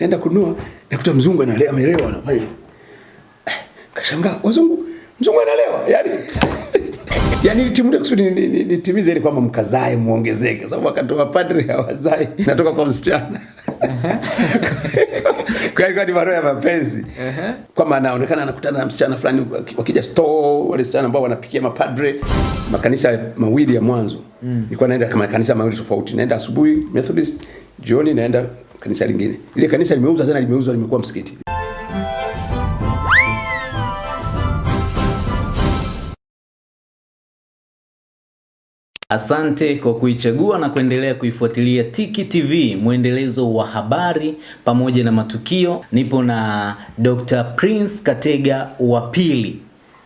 naenda kununua nakuta mzungu analewa amelewa anafanya eh, kashangaa wazungu mzungu analewa yani yani nitimude kusudi ni- ni- nitimize ili kwamba mkazae muongezeke sababu wakati wa padri hawazai natoka kwa msichana. Kwa hiyo ni barua ya mapenzi. Kwamba anaonekana anakutana na msichana fulani wakija store wale wasichana ambao wanapikia mapadre makanisa mawili ya mwanzo. Nilikuwa naenda kama kanisa mawili tofauti. Naenda asubuhi Methodist jioni naenda kanisa lingine ile kanisa limeuza tena limeuzwa limekuwa msikiti Asante kwa kuichagua na kuendelea kuifuatilia Tiki TV, mwendelezo wa habari pamoja na matukio. Nipo na Dr. Prince Katega wa pili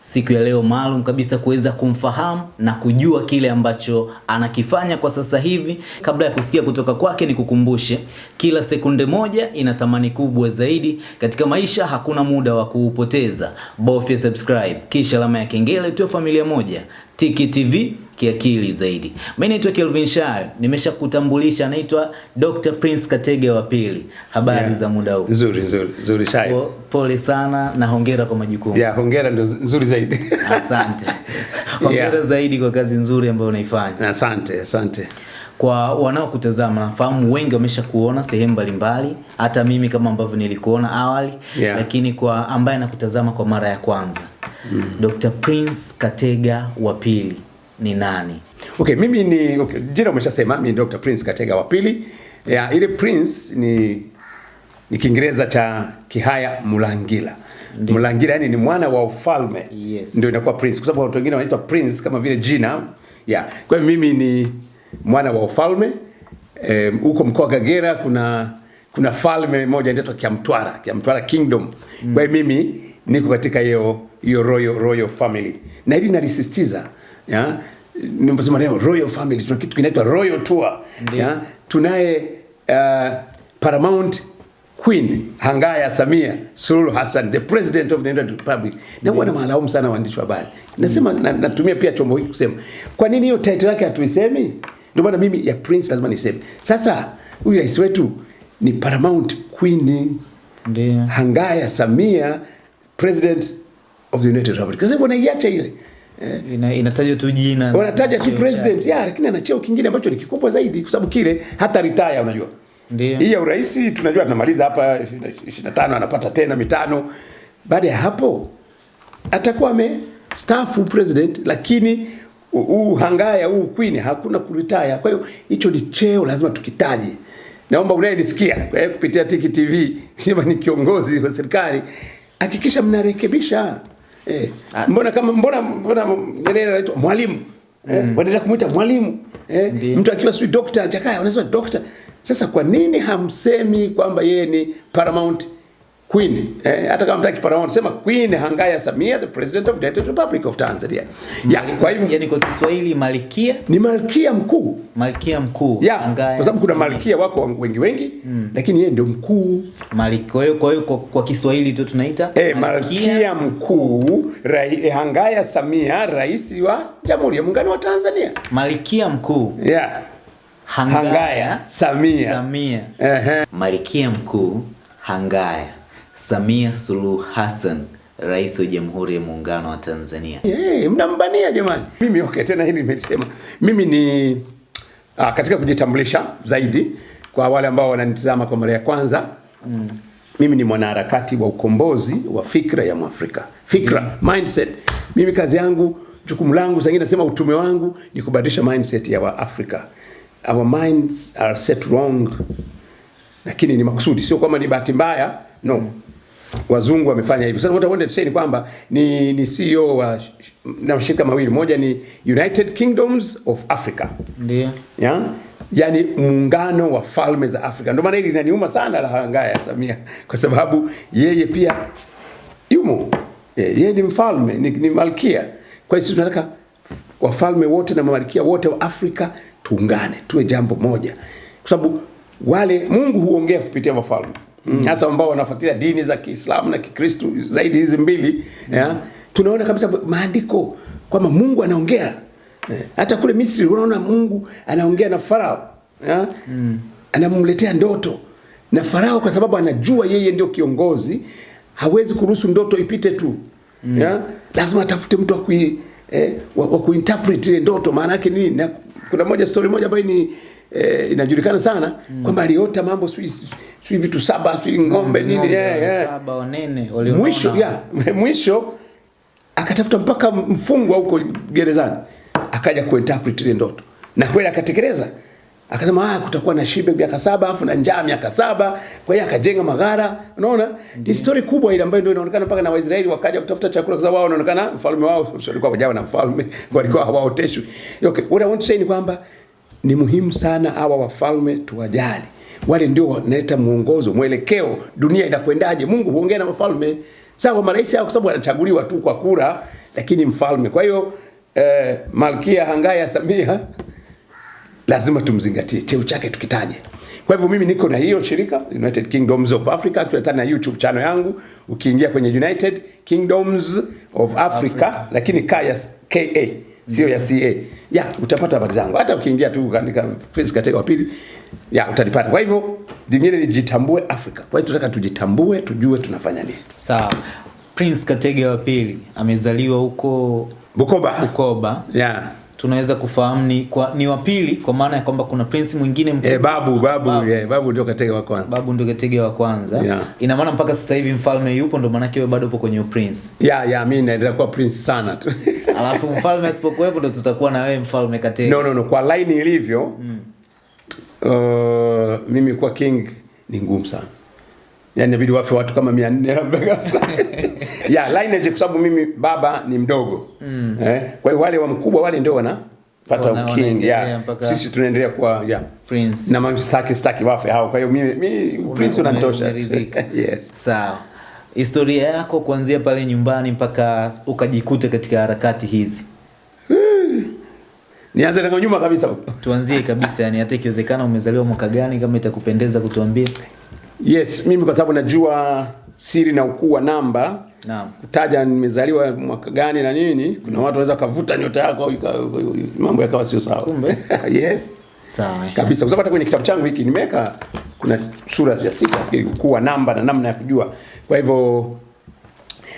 siku ya leo maalum kabisa kuweza kumfahamu na kujua kile ambacho anakifanya kwa sasa hivi. Kabla ya kusikia kutoka kwake, ni kukumbushe kila sekunde moja ina thamani kubwa zaidi katika maisha. Hakuna muda wa kuupoteza, bofya subscribe kisha alama ya kengele, tuwe familia moja. Tiki TV kiakili zaidi. Mimi naitwa Kelvin Shayo, nimeshakutambulisha, naitwa Dr. Prince Katege wa pili. Habari Yeah. za muda huu? nzuri nzuri nzuri shai Po- Pole sana na hongera kwa majukumu. ya hongera ndio nzuri zaidi Asante. Hongera Yeah. zaidi kwa kazi nzuri ambayo unaifanya. asante asante Kwa wanaokutazama, nafahamu wengi wamesha kuona sehemu mbalimbali, hata mimi kama ambavyo nilikuona awali Yeah. lakini kwa ambaye anakutazama kwa mara ya kwanza mm. Dr. Prince Katega wa pili ni nani? Okay, mimi ni okay, jina umeshasema mimi ni Dr. Prince Katega wa pili. Ya, ile Prince ni ni Kiingereza cha Kihaya Mulangila. Ndi. Mulangila yani ni mwana wa ufalme. Yes. Ndio inakuwa Prince kwa sababu watu wengine wanaitwa Prince kama vile jina. Ya. Kwa hiyo mimi ni mwana wa ufalme. Eh, huko mkoa wa Kagera kuna kuna falme moja inaitwa Kiamtwara, Kiamtwara Kingdom. Mm. Kwa hiyo mimi niko katika hiyo hiyo royal royal family. Na hili nalisisitiza ya? Nimesema leo royal family tuna kitu kinaitwa royal tour. Ya? Tunaye uh, paramount queen hangaya samia suluhu hassan the president of the United republic. Na bwana malaumu sana waandishi wa habari. Nasema na, natumia pia chombo hiki kusema kwa nini hiyo title yake hatuisemi? Ndio maana mimi ya prince lazima niseme. Sasa huyu rais wetu ni paramount queen. Ndio. hangaya samia president of the united republic. Sasa wanaiacha ile. eh, Ina, inatajwa tu jina. wanataja tu president. ya lakini ana cheo kingine ambacho ni kikubwa zaidi kwa sababu kile hata retire unajua. Ndio. hii ya urais tunajua tunamaliza hapa 25 anapata tena mitano. Baada ya hapo atakuwa ame staff president lakini huu hangaya huu queen hakuna kuritaya kwa hiyo hicho ni cheo lazima tukitaje. Naomba unayenisikia eh, kupitia Tiki TV kama ni kiongozi wa serikali hakikisha mnarekebisha eh, Ah. mbona kama mbona mbona Nyerere anaitwa mwalimu? Eh, wanaendelea kumuita mwalimu? Eh, mtu akiwa sijui dokta Jakaya wanasema dokta sasa kwa nini hamsemi kwamba yeye ni paramount queen eh, hata kama mtaki paramount sema queen Hangaya Samia the president of the United Republic of Tanzania. Ya kwa hivyo yani kwa Kiswahili malkia? Ni malkia mkuu. Malkia mkuu ya Hangaya kwa sababu kuna malkia wako wengi wengi mm. lakini yeye ndio mkuu. Malkia. kwa hiyo kwa hiyo kwa, kwa Kiswahili tu tunaita eh, malkia mkuu rai, eh, Hangaya Samia rais wa Jamhuri ya Muungano wa Tanzania. Malkia mkuu? Ya. Hangaya, Hangaya Samia, Samia. Ehe. malkia mkuu Hangaya Samia Suluhu Hassan rais wa Jamhuri ya Muungano wa Tanzania. Hey, mnambania jamani. Mimi okay, tena hili nimesema. Mimi ni ah, katika kujitambulisha zaidi kwa wale ambao wananitazama kwa mara ya kwanza. Mm. Mimi ni mwanaharakati wa ukombozi wa fikra ya Mwafrika. Fikra, mm. mindset. Mimi kazi yangu, jukumu langu, zingine nasema utume wangu ni kubadilisha mindset ya Waafrika. Our minds are set wrong. Lakini ni makusudi, sio kwamba ni bahati mbaya, no wazungu wamefanya hivyo. Sasa what I wanted to say ni kwamba ni, ni CEO wa na mashirika mawili, moja ni United Kingdoms of Africa Ndio. yeah? yani muungano wa falme za Afrika. Ndio maana hili linaniuma sana la Hangaya Samia, kwa sababu yeye pia yumo yeye ni mfalme ni, ni malkia. Kwa hiyo sisi tunataka wafalme wote na malkia wote wa Afrika tuungane, tuwe jambo moja, kwa sababu wale Mungu huongea kupitia wafalme hasa ambao wanafuatilia dini za Kiislamu na Kikristo zaidi hizi mbili mm. ya, tunaona kabisa maandiko kwamba Mungu anaongea Eh, hata kule Misri unaona Mungu anaongea na Farao ya? Mm. anamletea ndoto na Farao kwa sababu anajua yeye ndio kiongozi, hawezi kuruhusu ndoto ipite tu mm. ya? lazima atafute mtu wa kui eh, wa, wa kuinterpret ile ndoto maana yake nini. Na kuna moja story moja ambayo ni eh, inajulikana sana mm. kwamba aliota mambo sijui sijui vitu saba sijui ng'ombe nini Ng'ombe yeah, yeah. saba wanene walionona. mwisho ya mwisho akatafuta mpaka mfungwa huko gerezani akaja kuinterpret ile ndoto. Na kweli akatekeleza. Akasema ah kutakuwa na shibe miaka saba afu na njaa miaka saba. Kwa hiyo akajenga maghara unaona? Ni story kubwa ile ambayo ndio inaonekana mpaka na Waisraeli wakaja kutafuta chakula kwa sababu wao wanaonekana mfalme wao walikuwa wajawa na mfalme walikuwa hawaoteshwi. Okay what I want to say ni kwamba ni muhimu sana hawa wafalme tuwajali wale ndio wanaleta mwongozo mwelekeo dunia inakwendaje? Mungu huongea na mfalme, sawa marais hao kwa sababu wanachaguliwa tu kwa kura lakini mfalme. Kwa hiyo eh, malkia hangaya samia lazima tumzingatie cheo chake tukitaje. Kwa hivyo mimi niko na hiyo shirika United Kingdoms of Africa tunatana na YouTube channel yangu. Ukiingia kwenye United Kingdoms of Africa, Africa. lakini kaya KA sio ya CA ya utapata habari zangu. Hata ukiingia tu katika Facebook katika wa pili ya utalipata. kwa hivyo lingine ni jitambue Afrika kwa hiyo tunataka tujitambue tujue tunafanya nini Sawa. Prince Katege wa pili amezaliwa huko Bukoba Bukoba. yeah. Tunaweza kufahamu ni kwa, ni wa pili kwa maana ya kwamba kuna prince mwingine mkubwa. Eh, babu babu Babu. yeah, babu ndio Katege wa kwanza Babu ndio Katege wa kwanza. Yeah. Ina maana mpaka sasa hivi mfalme yupo ndio maana wewe bado upo kwenye prince. Yeah, yeah, mimi naendelea kuwa prince sana tu Alafu mfalme asipokuwepo ndio tutakuwa na wewe mfalme Katege. no no no kwa line ilivyo mm. Uh, mimi kuwa king ni ngumu sana yani inabidi wafe watu kama 400 labda ghafla. ya lineage kwa sababu mimi baba ni mdogo mm. eh, kwa hiyo wale wa mkubwa wale ndio Wana- king wanaendelea ya sisi tunaendelea kuwa ya Prince. na mimi sitaki sitaki wafe hao kwa hiyo mimi mimi prince unanitosha yes Sawa. Historia yako kuanzia pale nyumbani mpaka ukajikuta katika harakati hizi. Nianze na nyuma kabisa Tuanzie kabisa yani hata ikiwezekana umezaliwa mwaka gani kama itakupendeza kutuambia. yes mimi kwa sababu najua siri na ukuu wa namba Naam. kutaja nimezaliwa mwaka gani na nini kuna watu wanaweza kavuta nyota yako mambo yakawa sio sawa Kumbe. yes Sawa. kabisa kwa sababu hata kwenye kitabu changu hiki nimeweka kuna sura ya sita nafikiri ukuu wa namba na namna ya kujua kwa hivyo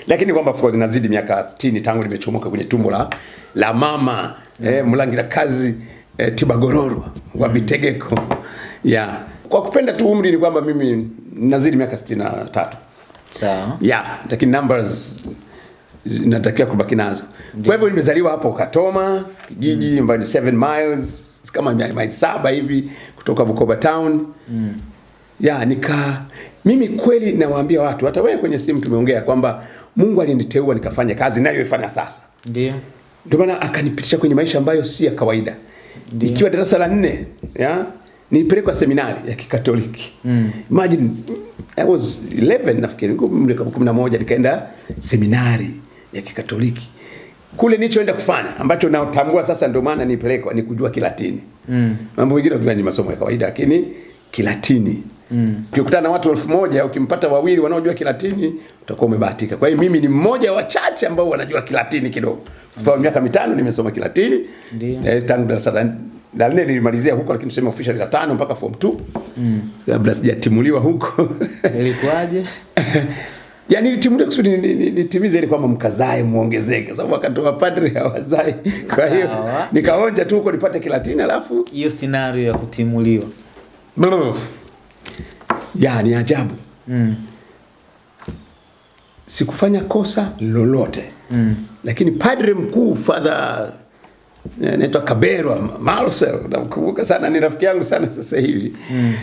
lakini kwamba of course nazidi miaka 60 tangu nimechomoka kwenye tumbo la la mama eh, mlangira kazi eh, tibagororo wa bitegeko yeah. kwa kupenda tu umri ni kwamba mimi nazidi miaka 63 Sawa. yeah, lakini numbers natakiwa kubaki nazo. Kwa hivyo nimezaliwa hapo Katoma, kijiji mm. mbali 7 miles kama miaka saba hivi kutoka Bukoba town. Mm. Ya, nika mimi kweli nawaambia watu hata wewe kwenye simu tumeongea kwamba Mungu aliniteua nikafanya kazi nayoifanya sasa. Ndio. Ndio maana akanipitisha kwenye maisha ambayo si ya kawaida. Nikiwa darasa la nne, ya nilipelekwa seminari ya Kikatoliki. Mm. Imagine I was 11 nafikiri, nilikuwa umri kama 11 nikaenda seminari ya Kikatoliki. Kule nilichoenda kufanya ambacho natambua sasa ndio maana nilipelekwa ni kujua Kilatini. Mm. Mambo mengine tunajua masomo ya kawaida lakini Kilatini. Mm. Ukikutana na watu elfu moja ukimpata wawili wanaojua Kilatini utakuwa umebahatika. Kwa hiyo mimi ni mmoja wa wachache ambao wanajua Kilatini kidogo. Kwa mm. miaka mitano nimesoma Kilatini. Ndio. Eh, tangu darasa la nne nilimalizia huko lakini tuseme official la tano mpaka form 2. Mm. Kabla sijatimuliwa huko. Ilikuwaje? Yaani nilitimuliwa kusudi ni- ni- ni- nitimize ile kwamba mkazae muongezeke kwa sababu wakati wa padri hawazae. Kwa hiyo nikaonja tu huko nipate Kilatini alafu Hiyo scenario ya kutimuliwa. Ya ni ajabu. Mm. sikufanya kosa lolote mm. lakini padre mkuu father eh, naitwa Kaberwa Marcel namkumbuka sana ni rafiki yangu sana sasa hivi mm.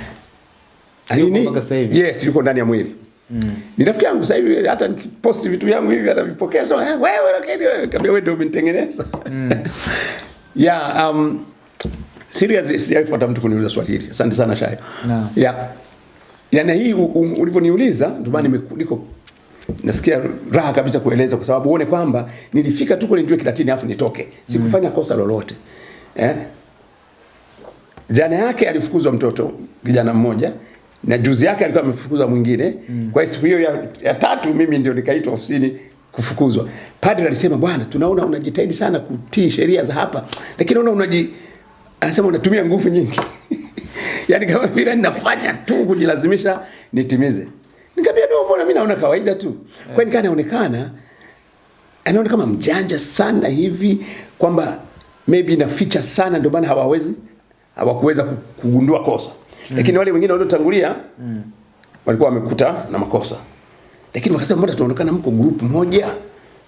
Alini, yes yuko ndani ya mwili mm. ni rafiki yangu sasa hivi hata nikiposti vitu vyangu hivi anavipokea so eh, wewe lakini wewe kabla wewe ndio umenitengeneza mm. yeah um seriously sijaifuata mtu kuniuliza swali hili asante sana Shayo Naam. yeah yani hii u- u- ulivyoniuliza ndio maana nimekuliko nasikia raha kabisa kueleza kwa sababu uone kwamba nilifika tu kule nijue Kilatini afu nitoke sikufanya mm. kosa lolote eh? jana yake alifukuzwa mtoto kijana mmoja na juzi yake alikuwa amefukuzwa mwingine mm. kwa hiyo siku hiyo ya, ya tatu mimi ndio nikaitwa ofisini kufukuzwa padre alisema bwana tunaona unajitahidi sana kutii sheria za hapa lakini unaona unaji anasema unatumia nguvu nyingi yani kama vile ninafanya tu kujilazimisha nitimize. Nikamwambia ndio, mbona mimi naona kawaida tu. Kwa hiyo anaonekana anaona kama mjanja sana hivi kwamba maybe inaficha sana, ndio maana hawawezi hawakuweza kugundua kosa mm. Lakini wale wengine waliotangulia mm. walikuwa wamekuta na makosa, lakini wakasema mbona tunaonekana mko group moja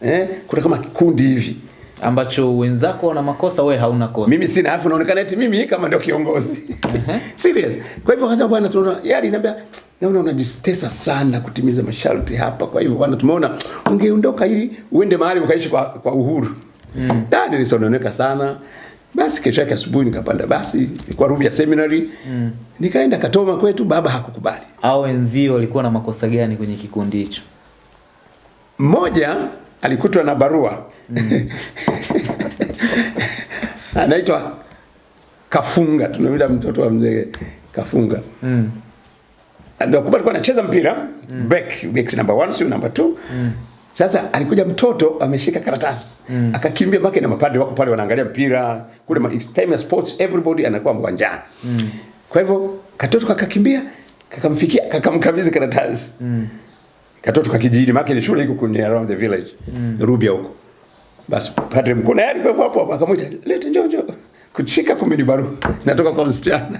eh, kuna kama kikundi hivi ambacho wenzako wana makosa wewe hauna kosa. Mimi sina afu naonekana eti mimi kama ndio kiongozi. Serious. Kwa hivyo akasema bwana tunaona yeye aliniambia naona unajistesa sana kutimiza masharti hapa. Kwa hivyo bwana tumeona ungeondoka ili uende mahali ukaishi kwa, kwa uhuru. Mm. da nilisononeka sana. Basi kesho yake asubuhi nikapanda basi kwa Rubya Seminary. Mm. nikaenda Katoma kwetu baba hakukubali. Au wenzio walikuwa na makosa gani kwenye kikundi hicho? Mmoja alikutwa na barua mm. anaitwa Kafunga, tunamwita mtoto wa mzee Kafunga mm. ndio kumbe alikuwa anacheza mpira mm. back back number 1 sio number 2 mm. Sasa alikuja mtoto ameshika karatasi mm. akakimbia mpaka na mapadri wako pale wanaangalia mpira kule ma- time ya sports everybody anakuwa uwanjani mm. kwa hivyo katoto kakakimbia kakamfikia kakamkabidhi karatasi mm. Katoto kakijijini make ni shule iko kwenye around the village mm. Rubia huko. Basi padre mkuu naye alikuwa hapo hapo. Akamwita leta njoo njoo kushika kumbe ni barua. Natoka kwa msichana.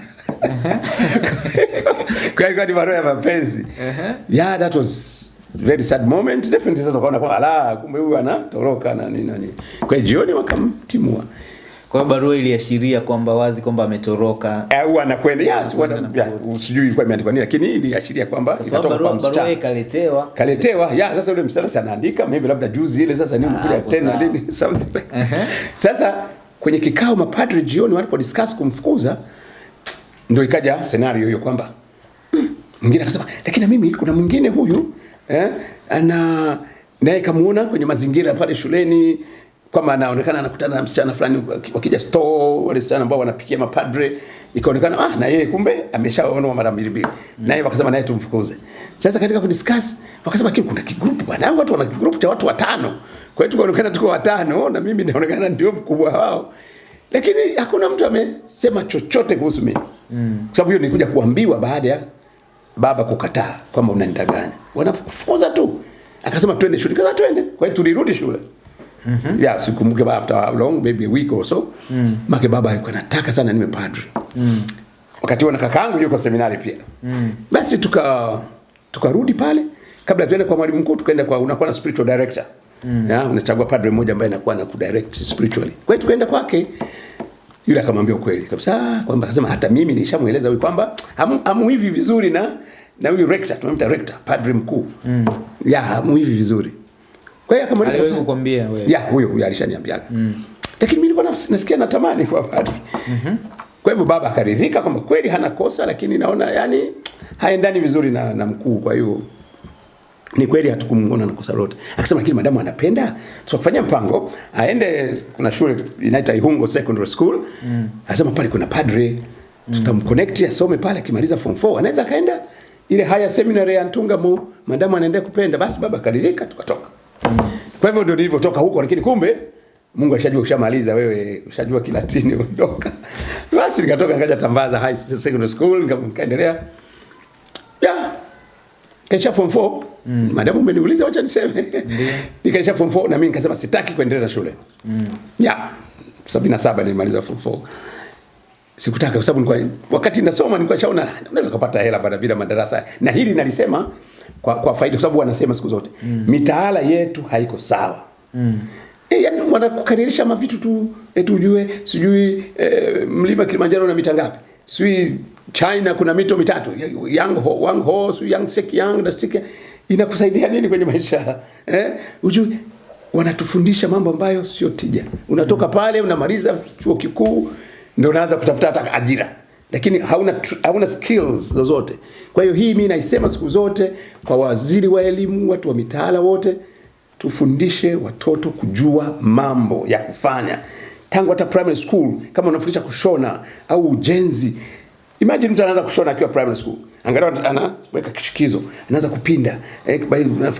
Kwa hiyo ni barua ya mapenzi. Yeah that was very sad moment. Definitely sasa ukaona kwamba ala kumbe huyu anatoroka na nini na nini. Kwa hiyo jioni wakamtimua kwa hiyo barua iliashiria kwamba wazi kwamba ametoroka. Au anakwenda. Yes sijui ilikuwa imeandikwa nini lakini iliashiria kwamba inatoka kwa barua barua msichana. ikaletewa. Kaletewa ya sasa yule msichana sasa anaandika maybe labda juzi ile sasa nini kuja tena nini something like Ehe. sasa kwenye kikao mapadri jioni walipo discuss kumfukuza ndio ikaja scenario hiyo kwamba "Hmm," mwingine akasema lakini mimi kuna mwingine huyu eh, ana naye kamuona kwenye mazingira pale shuleni kwamba anaonekana anakutana na msichana fulani waki- wakija store wale wasichana ambao wanapikia mapadre. Ikaonekana ah na yeye kumbe ameshaona mara mbili mbili. Naye wakasema naye tumfukuze. Sasa katika kudiscuss wakasema kile kuna kigrupu bwana watu wana kigrupu cha watu watano. Kwa hiyo tukaonekana tuko watano na mimi naonekana ndio mkubwa wao. Lakini hakuna mtu amesema chochote kuhusu mimi. Mm. kwa sababu hiyo nilikuja kuambiwa baada ya baba kukataa kwamba unanidanganya wanafukuza tu. Akasema twende shule. Kaza twende. Kwa hiyo tulirudi shule Mm-hmm. Yeah, sikumbuke after how long maybe a week or so mm. make baba alikuwa anataka sana niwe padri mm. wakati huo na kakaangu yuko seminari pia mm. basi tuka tukarudi pale kabla tuende kwa mwalimu mkuu tukaenda kwa unakuwa na spiritual director mm. yeah, unachagua padre mmoja ambaye anakuwa na kudirect spiritually kwa hiyo tukaenda kwake yule akamwambia ukweli kabisa kwamba akasema hata mimi nilishamueleza huyu kwamba hamu, hamu hivi vizuri na na huyu rector tunamwita rector padre mkuu mm. ya hamu hivi vizuri kwa hiyo akamweleza aliwahi kukwambia wewe. Ya huyo huyo alishaniambia. mm. lakini mimi nilikuwa nasikia natamani kwa padri mm-hmm. kwa hivyo baba akaridhika kwamba kweli hana kosa lakini naona yani haendani vizuri na, na mkuu. Kwa hiyo ni kweli hatukumuona na kosa lolote. Akasema lakini madamu anapenda tukafanya mpango aende kuna shule inaitwa Ihungo Secondary School. Mm. asema pale kuna padre tutamconnect asome pale akimaliza form 4 anaweza akaenda ile haya seminary ya Ntungamo, madamu anaendelea kupenda. Basi baba akaridhika tukatoka kwa hivyo ndio nilivyotoka huko, lakini kumbe Mungu alishajua ushamaliza wewe, ushajua Kilatini ondoka. Basi nikatoka nikaja Tambaza High Secondary School nikaendelea. Ya. Kaisha form 4. Mm. Madamu umeniuliza wacha niseme. Nikaisha form 4 na mimi nikasema sitaki kuendelea shule. Mm. Ya. 77 nilimaliza form 4. Sikutaka kwa sababu nilikuwa wakati nasoma nilikuwa shaona "Ah, unaweza kupata hela baada bila madarasa. Na hili nalisema kwa, kwa faida kwa sababu wanasema siku zote mm. mitaala yetu haiko sawa. Mm. E, yani wanakukaririsha mavitu tu eti ujue sijui e, mlima Kilimanjaro na mita ngapi? Sijui China kuna mito mitatu Yang Ho, Wang Ho, sijui Yang Shek Yang na Shek Inakusaidia nini kwenye maisha? Eh? Ujue wanatufundisha mambo ambayo sio tija. Unatoka pale unamaliza chuo kikuu ndio unaanza kutafuta hata ajira lakini hauna hauna skills zozote. Kwa hiyo hii mimi naisema siku zote kwa waziri wa elimu, watu wa mitaala wote, tufundishe watoto kujua mambo ya kufanya tangu hata primary school. Kama unafundisha kushona au ujenzi, imagine mtu anaanza kushona akiwa primary school, angalau anaweka kishikizo, anaanza kupinda eh,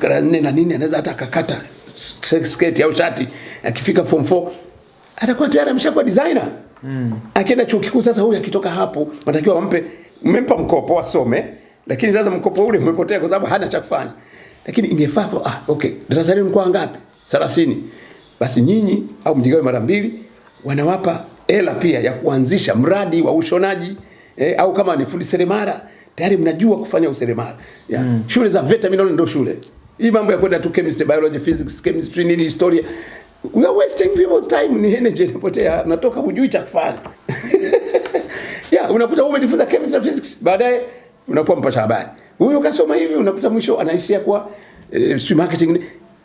la nne na nini, anaweza hata akakata sketi au shati. Akifika form 4 atakuwa tayari ameshakuwa designer mm. Akienda chuo kikuu sasa, huyu akitoka hapo, natakiwa wampe mmempa mkopo asome, lakini sasa mkopo ule umepotea kwa sababu hana cha kufanya. Lakini ingefaa kwa ah, okay, darasa lenu mkoa ngapi? 30. Basi nyinyi au mjigawe mara mbili, wanawapa hela pia ya kuanzisha mradi wa ushonaji eh, au kama ni fundi seremala tayari mnajua kufanya useremala. Yeah. Mm. Shule za VETA mimi naona ndio shule. Hii mambo ya kwenda tu chemistry, biology, physics, chemistry nini historia. We are wasting people's time, ni energy inapotea, unatoka hujui cha kufanya. yeah, unakuta umejifunza chemistry na physics, baadaye unakuwa mpasha habari. Huyu kasoma hivi, unakuta mwisho anaishia kwa eh, si marketing.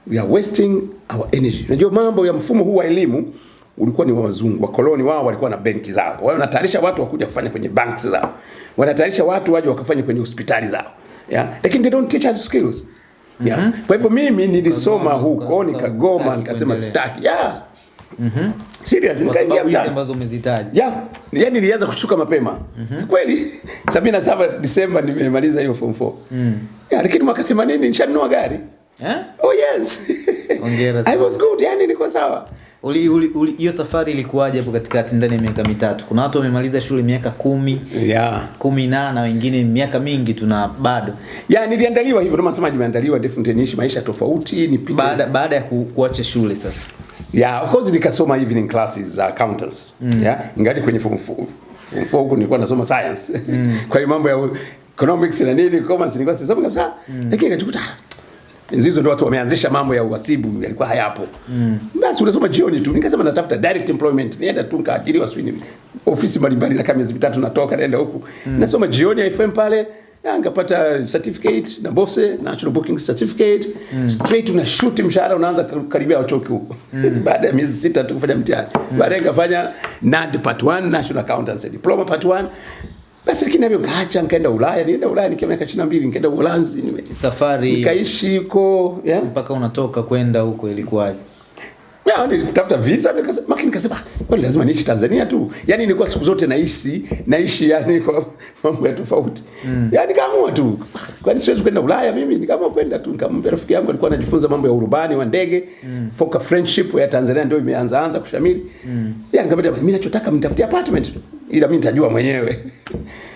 We are wasting our energy. Unajua mambo ya mfumo huu wa elimu ulikuwa ni wa wazungu, wakoloni wao walikuwa na benki zao. Wao wanatayarisha watu wakuja kufanya kwenye banks zao. Wanatayarisha watu waje wakafanya kwenye hospitali zao. Yeah. Lakini they don't teach us skills. Yeah. Mm -hmm. Kwa hivyo mimi nilisoma huko nikagoma nikasema sitaki. Yeah. Mhm. Serious nikaingia mtaani. mtaani. ambazo umezitaja. Yeah. Yaani nilianza kushuka mapema. Mm -hmm. Kweli 77 Disemba nimemaliza hiyo form 4. Mm. Yeah, lakini mwaka 80 nishanunua gari. Eh? Oh yes. Hongera I was good, yani nilikuwa sawa. Uli, uli, uli, hiyo safari ilikuwaje hapo katikati ndani ya miaka mitatu? Kuna watu wamemaliza shule miaka kumi, Yeah. kumi na na wengine miaka mingi tuna bado. yeah, niliandaliwa hivyo, ndio nasema nimeandaliwa niishi maisha tofauti, nipite. Baada baada ya ku, kuacha shule sasa. Yeah, of course nikasoma evening classes za accountants. Mm. Yeah, ingati kwenye form 4 form 4 huko nilikuwa nasoma science. Mm. Kwa hiyo mambo ya economics na nini, commerce nilikuwa sisomi kabisa. Mm. Lakini Zizo ndo watu wameanzisha mambo ya uhasibu yalikuwa hayapo. Mm. Basi unasoma jioni tu. Nikasema natafuta direct employment. Nienda tu nikaajiriwa swini ofisi mbalimbali na kama miezi mitatu natoka naenda huku. Mm. Nasoma jioni ya FM pale. Ya, nikapata certificate na BOSE, National Booking Certificate. Mm. Straight una shoot mshahara unaanza karibia chuo huko. Mm. Baada ya miezi sita tu kufanya mtihani. Mm. Baadaye nikafanya NAD part 1, National Accountancy Diploma part 1. Basi lakini navyo kaacha nikaenda Ulaya, nienda Ulaya nikiwa miaka 22 nikaenda Uholanzi, Safari nikaishi huko, yeah. mpaka unatoka kwenda huko ilikuwaje? Ya, nilitafuta visa nikasema, maki nikasema "Ah, kwani lazima niishi Tanzania tu. Yaani nilikuwa siku zote naishi, naishi yani kwa mambo ya tofauti. Mm. Yaani kaamua tu. Kwani siwezi kwenda Ulaya mimi, nikaamua kwenda tu. Nikamwambia rafiki yangu alikuwa anajifunza mambo ya urubani wa ndege. Mm. Foka friendship ya Tanzania ndio imeanza anza kushamiri. Mm. Ya nikamwambia mimi ninachotaka mnitafutie apartment tu. Ila mimi nitajua mwenyewe.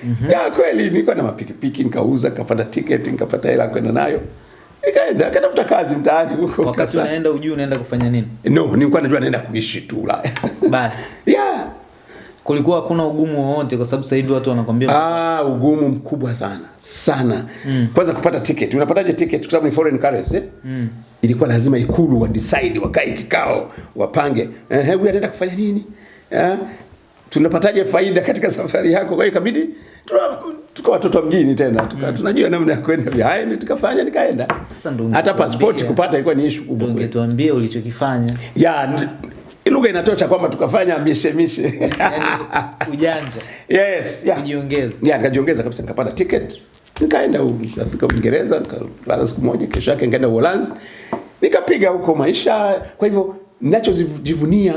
Mm-hmm. Ya kweli nilikuwa na mapikipiki nikauza, nikapata ticket, nikapata hela kwenda nayo. Nikaenda, kazi mtaani huko. Wakati unaenda ujui unaenda kufanya nini? No, nilikuwa najua naenda kuishi tu Ulaya. Basi yeah. kulikuwa hakuna ugumu wowote, kwa sababu sasa hivi watu wanakwambia Ah, ugumu mkubwa sana sana. Mm. Kwanza kupata ticket. Unapataje ticket? Kwa sababu ni foreign currency. Mm. Ilikuwa lazima ikulu wa decide, wakae kikao, wapange. Eh, huyu anaenda kufanya nini? Eh, tunapataje faida katika safari yako? Kwa hiyo ikabidi tuko watoto wa mjini tena tuka, mm. tunajua namna ya kwenda behind tukafanya nikaenda. Sasa ndo Hata passport kupata ilikuwa ni issue kubwa. ndio ungetuambia ulichokifanya, Ya lugha inatosha kwamba tukafanya mishemishe. yani ujanja yes, yeah. kujiongeza. ya nikajiongeza kabisa nikapata ticket nikaenda Afrika Uingereza nikalala siku moja kesho yake nikaenda Uholanzi nikapiga huko maisha kwa hivyo ninachojivunia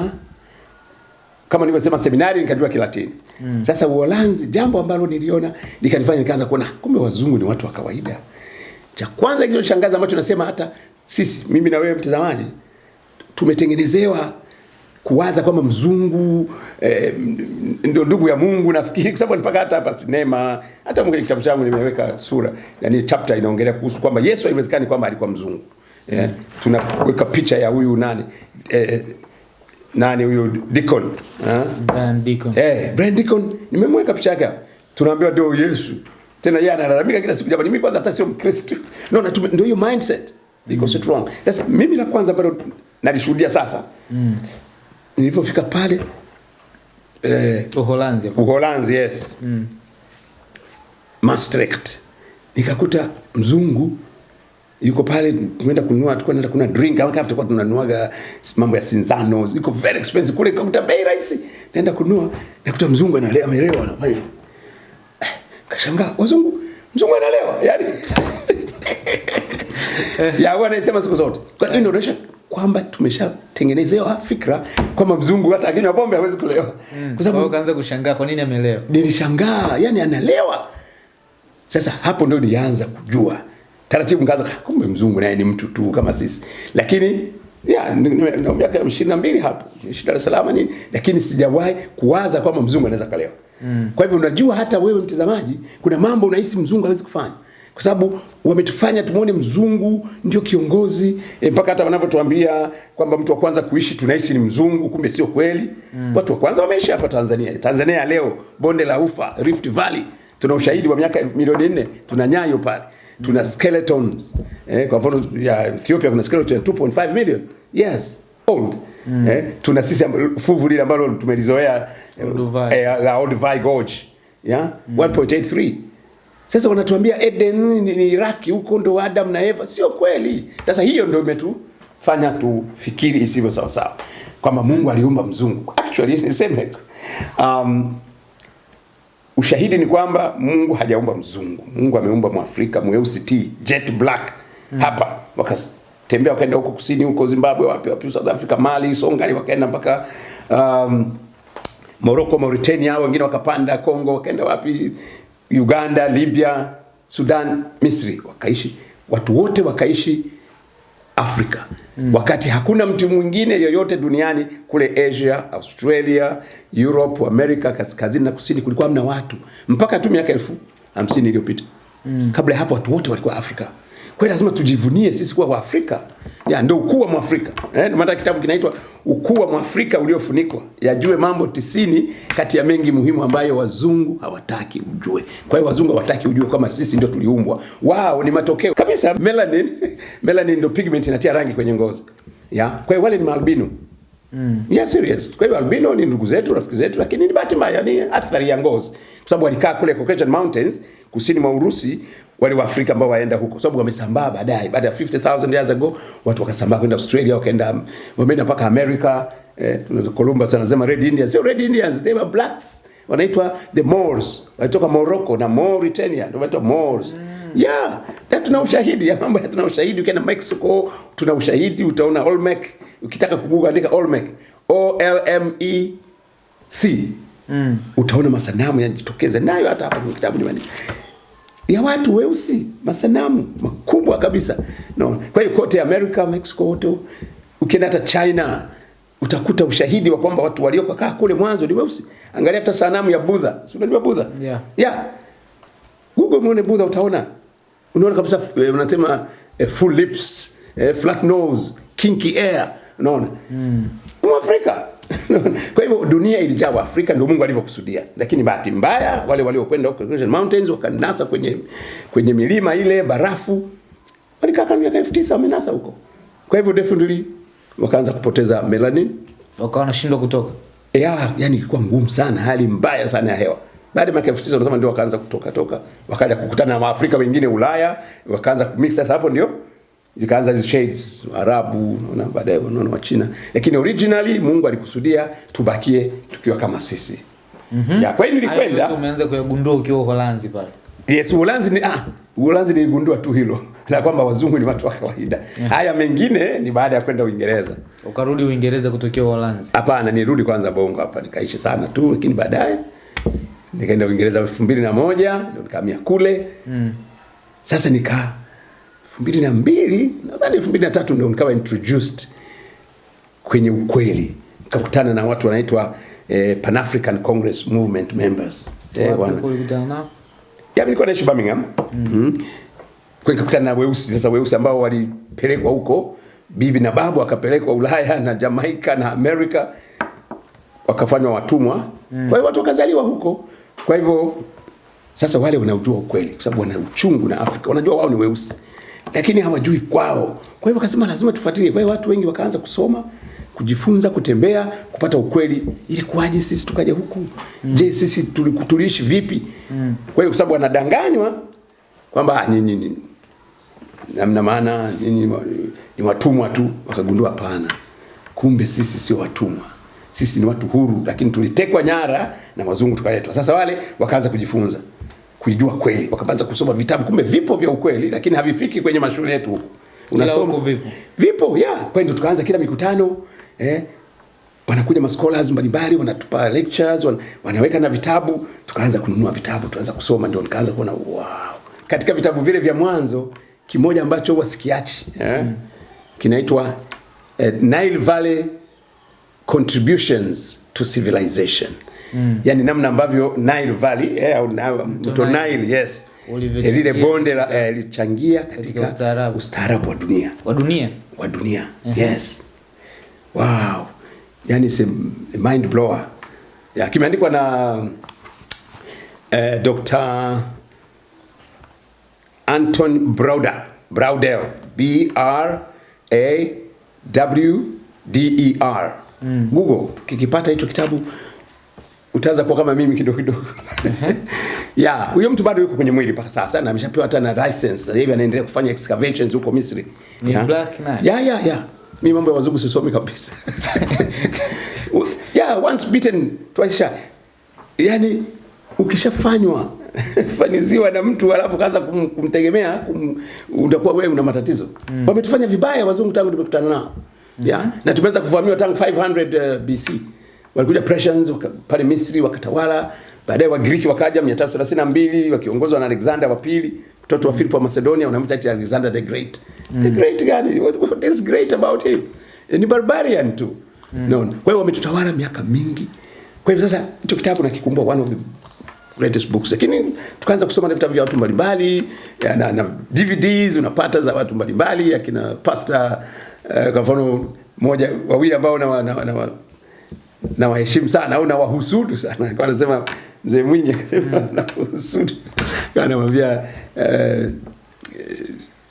kama nilivyosema seminari nikajua Kilatini mm. Sasa Uholanzi jambo ambalo niliona likanifanya nikaanza kuona kumbe wazungu ni watu wa kawaida. Cha kwanza kilichoshangaza ambacho nasema hata sisi mimi na wewe mtazamaji tumetengenezewa kuwaza kwamba mzungu eh, ndio ndugu ya Mungu nafikiri kwa sababu mpaka hata hapa sinema hata mwenye kitabu changu nimeweka sura yani chapter inaongelea kuhusu kwamba Yesu haiwezekani kwamba alikuwa mzungu eh, tunaweka picha ya huyu nani eh, nani huyu Deacon eh? Brian Deacon. Eh, Brian Deacon nimemweka picha yake hapa. Tunaambiwa ndio Yesu. Tena yeye analalamika kila siku jamani mimi kwanza hata sio Mkristo. No, na ndio hiyo mindset. Because mm. it's wrong. Sasa mimi la kwanza bado nalishuhudia sasa. Mm. Nilipofika pale eh, Uholanzi. Uholanzi yes. Mm. Maastricht. Nikakuta mzungu yuko pale tumeenda kununua tulikuwa tunaenda kununua drink au kama tulikuwa tunanuaga mambo ya sinzano iko very expensive kule nikakuta bei rahisi. Naenda kununua nakuta mzungu analewa amelewa anafanya eh, kashangaa wazungu mzungu analewa yani ya huwa anasema siku zote. Kwa hiyo inaonyesha kwamba tumeshatengenezewa fikra kwamba mzungu hata akinywa pombe hawezi kulewa. Kwa Kwa wao sababu ukaanza kushangaa kwa nini amelewa. nilishangaa yani analewa. Sasa hapo ndio nilianza kujua taratibu nikaanza "Ah, kumbe mzungu naye ni mtu tu kama sisi lakini ya na miaka ishirini na mbili hapo ishi Dar es Salaam nini, lakini sijawahi kuwaza kwamba mzungu anaweza kalewa. Mm. Kwa hivyo unajua, hata wewe mtazamaji, kuna mambo unahisi mzungu hawezi kufanya kwa sababu wametufanya tumuone mzungu ndio kiongozi e, mpaka hata wanavyotuambia kwamba mtu wa kwanza kuishi tunahisi ni mzungu, kumbe sio kweli. Mm. Watu wa kwanza wameishi hapa Tanzania. Tanzania leo, bonde la Ufa, Rift Valley, tuna ushahidi wa miaka milioni nne, tuna nyayo pale tuna skeletons eh, kwa mfano ya Ethiopia kuna skeleton 2.5 million years old mm. eh, tuna sisi fuvu lile ambalo tumelizoea eh, la old la Olduvai Gorge yeah? mm. 1.83 sasa wanatuambia Eden ni, ni Iraki huko ndo Adam na Eva, sio kweli. Sasa hiyo ndio imetufanya tufikiri isivyo sawa sawa kwamba Mungu aliumba mzungu. Actually niseme um, ushahidi ni kwamba Mungu hajaumba mzungu. Mungu ameumba Mwafrika mweusi t jet black mm. hapa wakatembea wakaenda huko kusini huko Zimbabwe wapi wapi South Africa Mali Songhai wakaenda mpaka um, Morocco Mauritania wengine wakapanda Congo wakaenda wapi Uganda Libya Sudan Misri wakaishi watu wote wakaishi Afrika mm. wakati hakuna mtu mwingine yoyote duniani kule Asia, Australia, Europe, Amerika kaskazini na kusini kulikuwa mna watu mpaka tu miaka elfu hamsini iliyopita mm. kabla ya hapo watu wote walikuwa Afrika. Kwa hiyo lazima tujivunie sisi kuwa Waafrika. Ya ndio ukuu wa Mwafrika. Eh, ndio maana kitabu kinaitwa Ukuu wa Mwafrika uliofunikwa. Yajue mambo tisini kati ya mengi muhimu ambayo wazungu hawataki ujue. Kwa hiyo wazungu hawataki ujue kama sisi ndio tuliumbwa. Wao ni matokeo kabisa melanin. melanin ndio pigment inatia rangi kwenye ngozi. Ya. Kwa hiyo wale ni maalbino. Mm. Yeah, serious. Kwa hiyo albino ni ndugu zetu, rafiki zetu, lakini ni bahati mbaya, ni athari ya ngozi, kwa sababu walikaa kule Caucasian Mountains kusini mwa Urusi, wale waafrika ambao waenda huko, sababu wamesambaa baadaye, baada ya 50000 years ago, watu wakasambaa kwenda Australia, wakaenda wameenda mpaka America. Eh, Columbus anasema red Indians, sio red Indians, they were blacks, wanaitwa the Moors, walitoka Morocco na Mauritania, ndio wanaitwa Moors. mm. Yeah, na tuna ushahidi ya mambo ya tuna ushahidi. Ukienda Mexico tuna ushahidi, utaona Olmec. Ukitaka kuguga andika Olmec, O L M E C mm. utaona masanamu yanajitokeza nayo, hata hapa kwenye kitabu nyumbani ya watu weusi, masanamu makubwa kabisa no. Kwa hiyo kote America, Mexico, wote ukienda hata China utakuta ushahidi wa kwamba watu waliokaa kule mwanzo ni weusi. Angalia hata sanamu ya Buddha, si unajua Buddha? Yeah. Yeah. Google muone Buddha utaona. Unaona kabisa eh, unasema eh, full lips, eh, flat nose, kinky hair, unaona? Mm. Mwafrika. Kwa hivyo dunia ilijaa Waafrika ndio Mungu alivyokusudia. Lakini bahati mbaya wale waliokwenda huko Caucasian Mountains wakanasa kwenye kwenye milima ile barafu walikaa kama miaka 9000 wamenasa huko. Kwa hivyo definitely wakaanza kupoteza melanin wakawa wanashindwa kutoka ya, yani ilikuwa ngumu sana, hali mbaya sana ya hewa. Baada ya miaka 1900 wanasema ndio wakaanza kutoka toka, wakaja kukutana na Waafrika wengine Ulaya, wakaanza kumix. Sasa hapo ndio zikaanza hizo shades Arabu, unaona, baadaye unaona wa China, lakini originally Mungu alikusudia tubakie tukiwa kama sisi. Mm-hmm. Ya, kwa hiyo nilikwenda umeanza kuyagundua ukiwa Uholanzi pale Yes, Uholanzi ni ah, Uholanzi niligundua tu hilo la kwamba wazungu ni watu wa kawaida. Haya mengine ni baada ya kwenda Uingereza. ukarudi Uingereza kutokea Uholanzi Hapana, nirudi kwanza Bongo hapa nikaishi sana tu, lakini baadaye nikaenda Uingereza elfu mbili na moja ndio nikahamia kule mm. Sasa nikaa elfu na mbili nadhani elfu na tatu ndio nikawa introduced kwenye ukweli, nikakutana na watu wanaitwa eh, Pan African Congress Movement members eh, wana, ya nilikuwa naishi Birmingham. Mm. Mm. Kwa nikakutana na weusi sasa weusi ambao walipelekwa huko bibi na babu wakapelekwa Ulaya na Jamaica na Amerika wakafanywa watumwa. Mm. Kwa hiyo watu wakazaliwa huko. Kwa hivyo sasa wale wanaujua ukweli kwa sababu wana uchungu na Afrika. Wanajua wao ni weusi. Lakini hawajui kwao. Kwa hivyo akasema lazima tufuatilie. Kwa hiyo watu wengi wakaanza kusoma kujifunza kutembea kupata ukweli ili kuaje sisi tukaja huku mm. je sisi tulikutulishi tuliishi vipi mm. kwa hiyo kwa sababu wanadanganywa kwamba "Ah, nyinyi ni namna maana nyinyi ni watumwa tu wakagundua pana kumbe sisi sio watumwa sisi ni watu huru lakini tulitekwa nyara na wazungu tukaletwa sasa wale wakaanza kujifunza kuijua kweli. Wakaanza kusoma vitabu kumbe vipo vya ukweli lakini havifiki kwenye mashule yetu. Huku huko vipo? vipo ya. Kwa hiyo tukaanza kila mikutano eh? Wanakuja ma scholars mbalimbali wanatupa lectures wan, wanaweka na vitabu. Tukaanza kununua vitabu tukaanza kusoma ndio nikaanza kuona wow. Katika vitabu vile vya mwanzo kimoja ambacho huwa sikiachi eh? mm. kinaitwa eh, Nile Valley contributions to civilization mm. yani namna ambavyo Nile Valley eh, au mto Nile. Nile yes lile bonde la eh, katika, katika, ustaarabu. wa dunia wa dunia wa dunia uh-huh. yes wow yani a mind blower ya kimeandikwa na eh, Dr. Anton Brauder Braudel B R A W D E R mm. Google kikipata hicho kitabu utaanza kuwa kama mimi kidogo kidogo ya huyo mtu bado yuko kwenye mwili mpaka sasa na ameshapewa hata na license sasa hivi anaendelea kufanya excavations huko Misri Ni yeah. black knight. ya ya ya mimi mambo ya wazungu sisomi kabisa yeah once bitten twice shy Yaani ukishafanywa faniziwa na mtu alafu kaanza kum, kumtegemea kum, utakuwa wewe una matatizo mm. wametufanya vibaya wazungu tangu tumekutana nao mm-hmm. yeah? na tumeweza kuvamiwa tangu 500 uh, BC walikuja Persians pale Misri wakatawala. Baadaye Wagiriki wakaja 332 wakiongozwa na Alexander wa pili mtoto wa Philip wa Macedonia unamwita ati Alexander the Great. Mm. the great gani? What, what is great about him? Ni barbarian tu. Mm. no. kwa hiyo wametutawala miaka mingi. Kwa hivyo sasa hicho kitabu nakikumbuka one of the greatest books. Lakini tukaanza kusoma vitabu vya watu mbalimbali na, na DVDs unapata za watu mbalimbali akina pastor uh, kwa mfano moja wawili ambao na, na, na, na, na waheshimu sana au na wahusudu sana. Kwa anasema mzee Mwinyi akasema na wahusudu kwa anamwambia uh,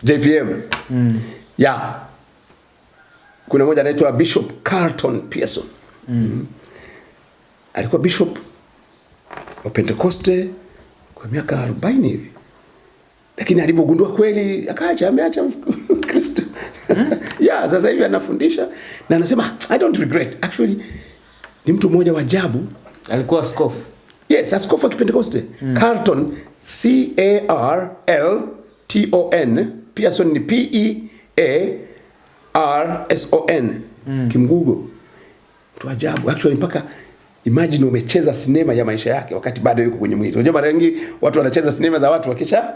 JPM mm. ya. Kuna mmoja anaitwa Bishop Carlton Pearson. Mm. alikuwa bishop wa Pentekoste kwa miaka 40 hivi, lakini alipogundua kweli akaacha, ameacha Kristo. Yeah, sasa hivi anafundisha na anasema I don't regret. Actually. Ni mtu mmoja wa ajabu alikuwa askofu Yes, askofu wa Kipentekoste. Carlton C A R L T O N. Pearson ni P E A R S O N. Mm. Kimgugo. Mtu ajabu. Actually mpaka imagine umecheza sinema ya maisha yake wakati bado yuko kwenye mwili. Unajua mara nyingi watu wanacheza sinema za watu wakisha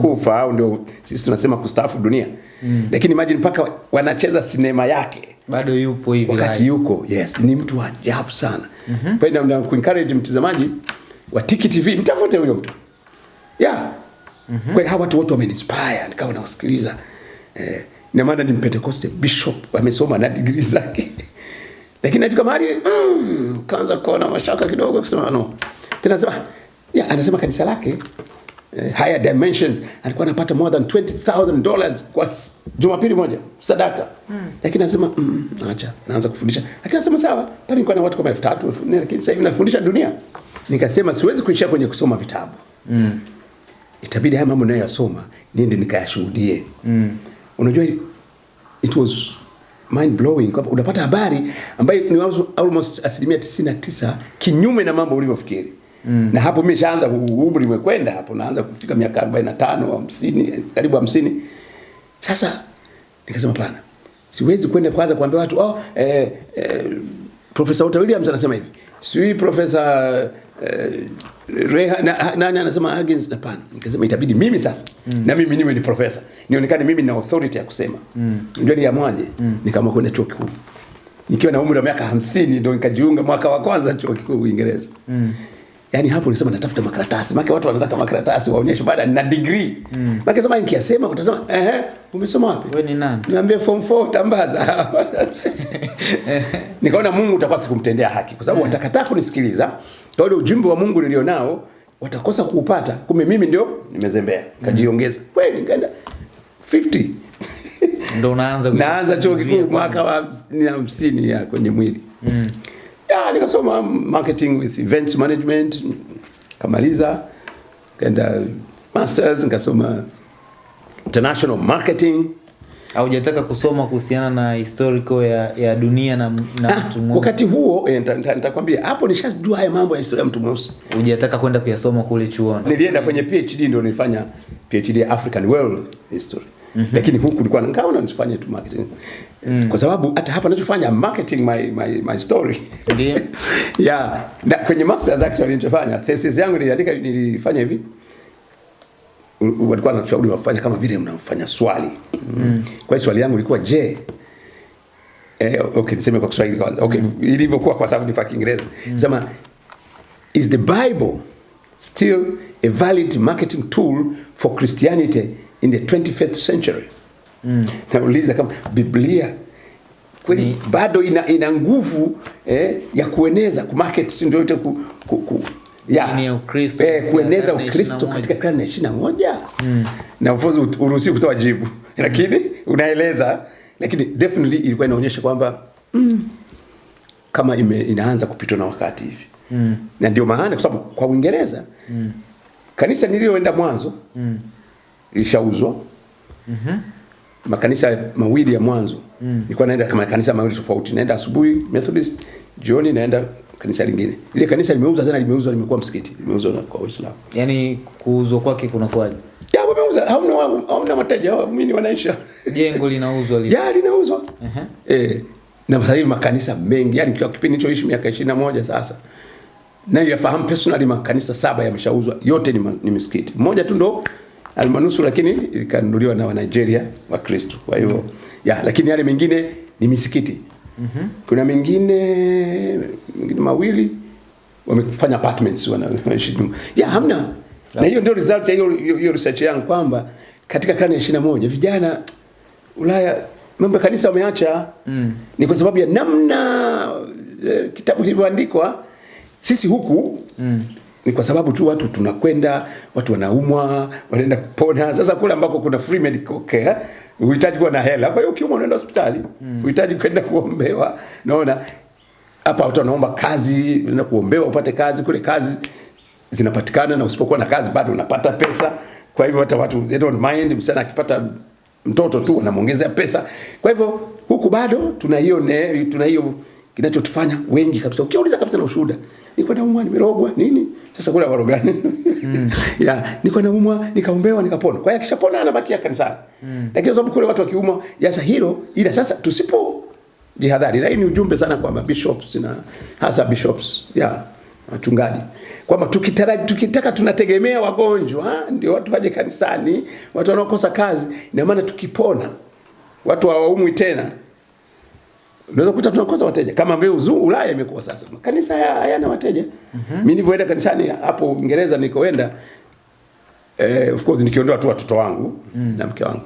kufa au ndio sisi tunasema kustaafu dunia. Mm. Lakini imagine mpaka wanacheza sinema yake bado yupo hivi wakati yuko yes. Ni mtu wa ajabu sana. Mm-hmm. kwa hiyo na kuencourage mtazamaji wa Tiki TV mtafute huyo mtu. Yeah. Mm-hmm. kwa hiyo hawa watu wote wameniinspire nikawa nawasikiliza. Eh, na maana ni Pentecost bishop amesoma na degree zake. Lakini nafika mahali mm, kaanza kuona mashaka kidogo kusema no. Tena sema yeah, anasema kanisa lake eh, higher dimensions alikuwa anapata more than 20000 dollars kwa jumapili moja sadaka mm. lakini anasema mm, acha naanza kufundisha lakini anasema sawa pale nilikuwa na watu kama 3000 4000 lakini sasa hivi nafundisha dunia nikasema siwezi kuishia kwenye kusoma vitabu mm. itabidi haya mambo nayoyasoma niende nikayashuhudie mm. unajua it was mind blowing kwamba unapata habari ambayo ni almost- almost asilimia 99 kinyume na mambo ulivyofikiri mm. na hapo mimi nishaanza umri umekwenda hapo naanza kufika miaka 45 50 karibu 50 sasa nikasema pana siwezi kwenda kwanza kuambia watu oh, eh, eh, Profesa Walter Williams anasema hivi sijui Profesa eh, Reha, na, nani anasema Huggins hapana nikasema itabidi mimi sasa mm. na mimi niwe ni profesa nionekane mimi na authority ya kusema mm. ndio niamwaje mm. nikaamua kwenda chuo kikuu nikiwa na umri wa miaka hamsini ndio nikajiunga mwaka wa kwanza chuo kikuu Uingereza mm. Yaani hapo nisema natafuta makaratasi. Maana watu wanataka makaratasi waonyeshe baada na degree. Mm. Maana sema nikiyasema utasema eh umesoma wapi? Wewe ni nani? Niambie form 4 tambaza. Nikaona Mungu utakuwa sikumtendea haki kwa sababu watakataa kunisikiliza. Kwa hiyo ujumbe wa Mungu nilionao watakosa kuupata. Kumbe mimi ndio nimezembea. Kajiongeza. Kweli nikaenda 50. ndo unaanza Naanza chuo kikuu mwaka wa hamsini ya kwenye mwili. Mm. Ya, nikasoma marketing with events management kamaliza kaenda masters nikasoma international marketing. Haujataka kusoma kuhusiana na historical ya, ya dunia na, na ah, mtu mweusi? wakati huo eh, nita- nita- nitakwambia hapo nishajua haya mambo ya historia ya mtu mweusi. Hujataka kwenda kuyasoma kule chuoni? Nilienda kwenye PhD ndio nilifanya PhD ya African World History. Mm-hmm. lakini huku nilikuwa nikaona nisifanye tu marketing mm. kwa sababu hata hapa ninachofanya marketing my, my, my story Ndiyo. yeah na kwenye masters actually nilichofanya thesis yangu niliandika nilifanya hivi walikuwa wanashauri wafanya kama vile unafanya swali mm. kwa hiyo swali yangu ilikuwa je eh, okay niseme kwa Kiswahili kwanza okay mm. ilivyokuwa kwa sababu ni kwa Kiingereza Mm. sema is the Bible still a valid marketing tool for Christianity in the 21st century mm. nauliza kama Biblia kweli mm. bado ina, ina nguvu eh, ya kueneza kumarket ndio yote ku, ku, ku, ya, Ukristo eh, katika kueneza Ukristo katika karne ya ishirini na moja na ufuzu uruhusi uruhusiwi kutoa jibu lakini unaeleza lakini definitely ilikuwa inaonyesha kwamba mm, kama ime, inaanza kupitwa na wakati hivi mm. na ndio maana kwa sababu kwa Uingereza mm. kanisa nililoenda mwanzo mm. lishauzwa makanisa mawili ya mwanzo. Mm. nilikuwa naenda kama kanisa mawili tofauti. Naenda asubuhi Methodist jioni naenda kanisa lingine. Ile kanisa limeuzwa tena limeuzwa limekuwa msikiti. Limeuzwa kwa Waislamu. Yani kuuzwa kwake kuna kwaje ya wameuza hamna hamna wateja ni wanaisha. Jengo linauzwa lile. ya linauzwa. Uh -huh. eh na sasa hivi makanisa mengi yani kwa kipindi hicho miaka 21 sasa nayo yafahamu personally makanisa saba yameshauzwa yote ni, ni misikiti. Mmoja tu ndo almanusu lakini ikanunuliwa na Wanigeria wa Kristo kwa hiyo ya lakini yale mengine ni misikiti mm-hmm. kuna mengine mengine mawili wamefanya apartments wana- wanaishi ya hamna na hiyo ndio result ya hiyo research yangu kwamba katika karne ya 21 vijana Ulaya mambo ya kanisa wameacha mm. ni kwa sababu ya namna eh, kitabu kilivyoandikwa sisi huku mm. Ni kwa sababu tu watu tunakwenda watu wanaumwa wanaenda kupona. Sasa kule ambako kuna free medical care uhitaji kuwa na hela. Kwa hiyo ukiumwa unaenda hospitali. Mm. uhitaji kwenda kuombewa. Naona hapa watu wanaomba kazi unaenda kuombewa upate kazi. Kule kazi zinapatikana na usipokuwa na kazi bado unapata pesa. Kwa hivyo hata watu they don't mind. Msichana akipata mtoto tu wanamwongezea pesa. Kwa hivyo huku bado tuna hiyo tuna hiyo kinachotufanya wengi kabisa. Ukiuliza kabisa na ushuhuda nilikuwa naumwa nimerogwa nini? Sasa kule warogani mm. ya nilikuwa naumwa nikaombewa nikapona kwa hiyo akishapona anabakia kanisani. Mm. lakini sababu kule watu wakiumwa sasa hilo ila sasa tusipo jihadhari. Na hii ni ujumbe sana kwa bishops na hasa bishops ya wachungaji kwamba tukitaraji tukitaka tunategemea wagonjwa ndio watu waje kanisani watu wanaokosa kazi. Ina maana tukipona watu hawaumwi tena unaweza kukuta tunakosa wateja kama vile Ulaya imekuwa sasa kanisa haya- hayana wateja mm-hmm. mimi nilivyoenda kanisani hapo Uingereza nikoenda eh, of course nikiondoa tu watoto wangu mm. na mke wangu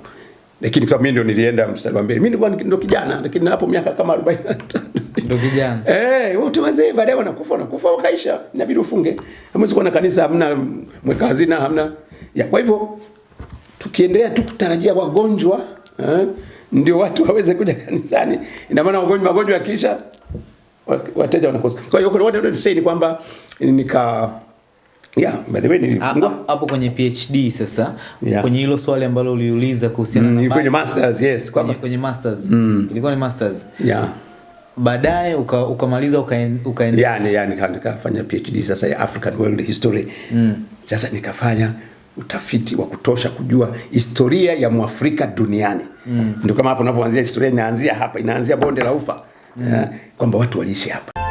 lakini kwa sababu mimi ndio nilienda mstari wa mbele mimi nilikuwa ndo kijana lakini hapo miaka kama 45 Ndio kijana. Eh, wote wazee baadaye wanakufa wanakufa wakaisha. Inabidi ufunge. Hamwezi kuwa na kanisa hamna mweka hazina hamna. Ya, kwa hivyo tukiendelea tu kutarajia wagonjwa eh, ndio watu waweze kuja kanisani. Ina maana wagonjwa magonjwa yakiisha wa- wateja wanakosa. Kwa hiyo what I want to ni kwamba nika yeah, by the way nilifungua Ha- Hapo kwenye PhD sasa Yeah. kwenye hilo swali ambalo uliuliza kuhusiana Mm, na kwenye masters yes kwenye, kwamba kwenye masters Mm. ilikuwa ni masters yeah. baadaye uka- ukamaliza ukaen- ukaendelea yani yani nika- nikafanya PhD sasa ya African World History mm. Sasa nikafanya utafiti wa kutosha kujua historia ya Mwafrika duniani mm. Ndio kama hapo unavyoanzia historia inaanzia hapa, inaanzia bonde la Ufa mm. kwamba watu waliishi hapa.